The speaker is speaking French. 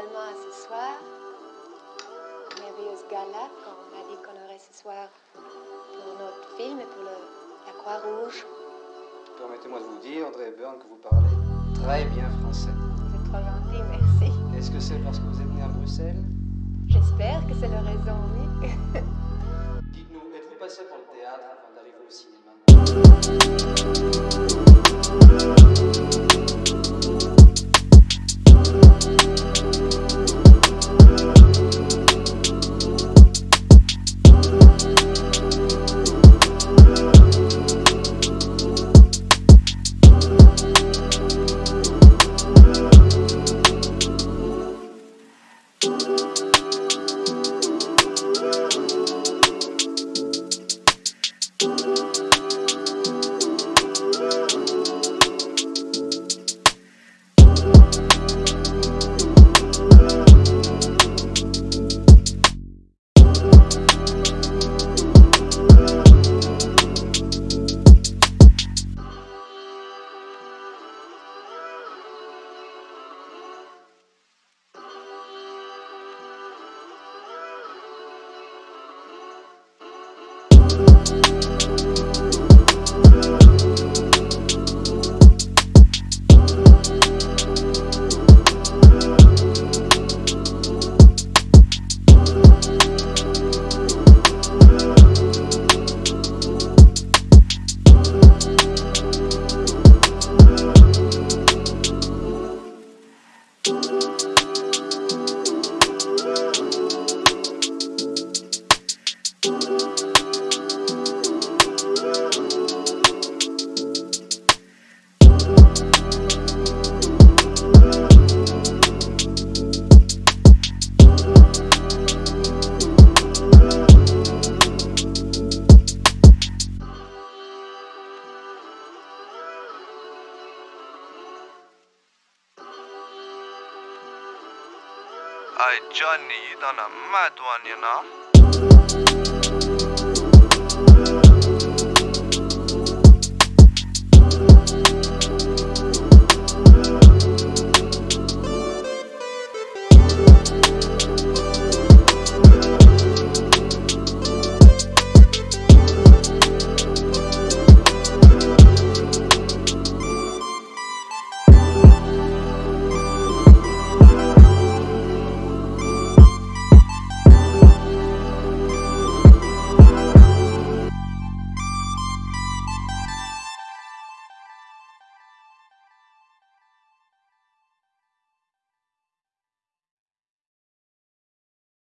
à ce soir. Merveilleuse gala qu'on a dit qu'on aurait ce soir pour notre film et pour le, la Croix-Rouge. Permettez-moi de vous dire, André Byrne, que vous parlez très bien français. C'est trop gentil, merci. Est-ce que c'est parce que vous êtes né à Bruxelles? J'espère que c'est la raison, oui. Dites-nous, êtes-vous passé pour le théâtre avant d'arriver au cinéma? Thank you. I Johnny, you done a mad one, you know.